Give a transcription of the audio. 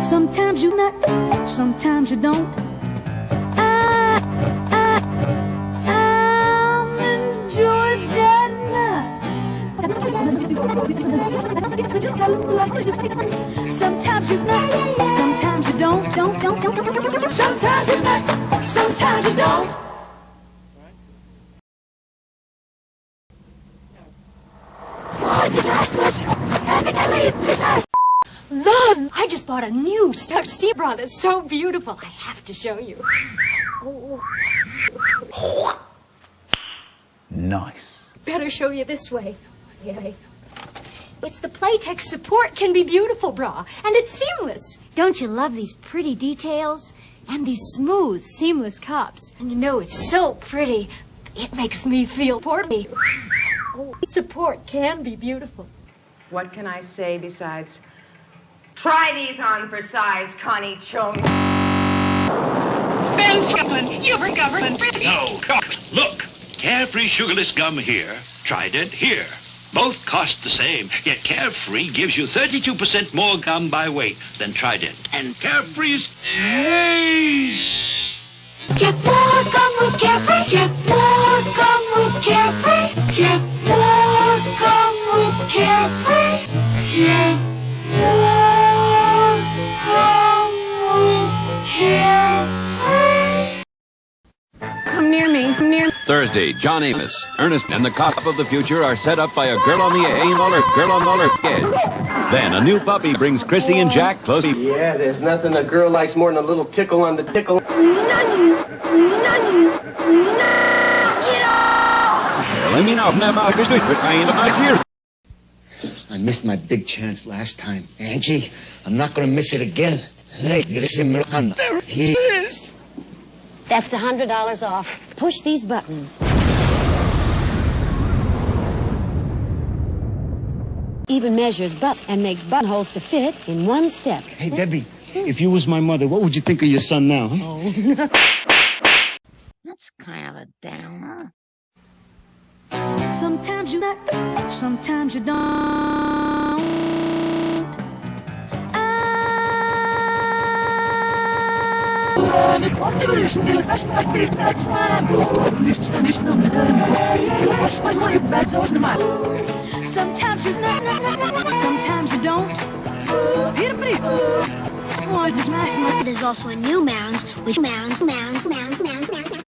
Sometimes you nut, sometimes you don't. I, I, I'm enjoying that nuts. Sometimes you nut, sometimes you don't, don't, don't, don't, don't, don't. Sometimes you nut, sometimes you don't. Love! I just bought a new Stuck Sea bra that's so beautiful. I have to show you. Nice. Better show you this way. Yay. It's the Playtex Support Can Be Beautiful bra, and it's seamless. Don't you love these pretty details? And these smooth, seamless cups. And you know it's so pretty. It makes me feel portly. Support can be beautiful. What can I say besides, try these on for size, Connie Chung. Ben Franklin, you're a government. No, come. Look, Carefree Sugarless Gum here, Trident here. Both cost the same, yet Carefree gives you 32% more gum by weight than Trident. And Carefree's... Hey! Get more gum with Carefree. Get more gum with Carefree. Get more gum with Carefree. Come near Thursday, John Amos, Ernest, and the cop of the future are set up by a girl on the anal or girl on the edge. Then a new puppy brings Chrissy and Jack close. Yeah, there's nothing a girl likes more than a little tickle on the tickle. Let me know. Never understood, but I ain't about here. I missed my big chance last time. Angie, I'm not gonna miss it again. Hey, listen, Miranda. There he is. That's a hundred dollars off. Push these buttons. Even measures butts and makes buttonholes to fit in one step. Hey, Debbie, if you was my mother, what would you think of your son now? Huh? That's kind of a downer. Sometimes you nut, sometimes you don't. Sometimes you nut, nut, nut, nut, nut, sometimes you don't. Here, pretty. Oh, this nice. There's also a new mounds with mounds, mounds, mounds, mounds, mounds.